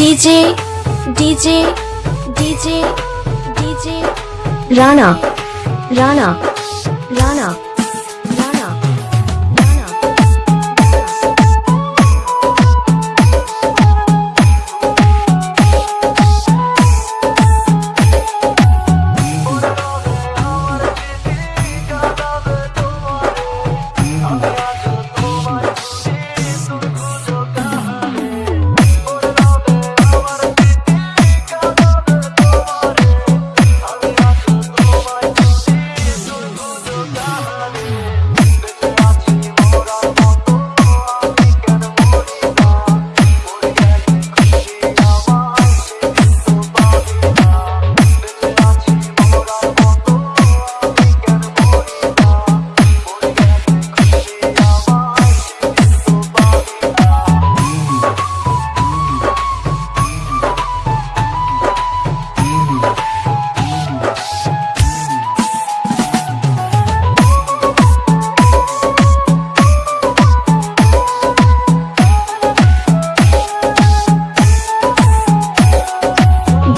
DJ DJ DJ DJ Rana Rana Rana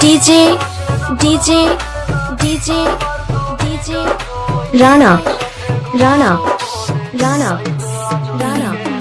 DJ DJ DJ DJ. Rana Rana Rana Rana.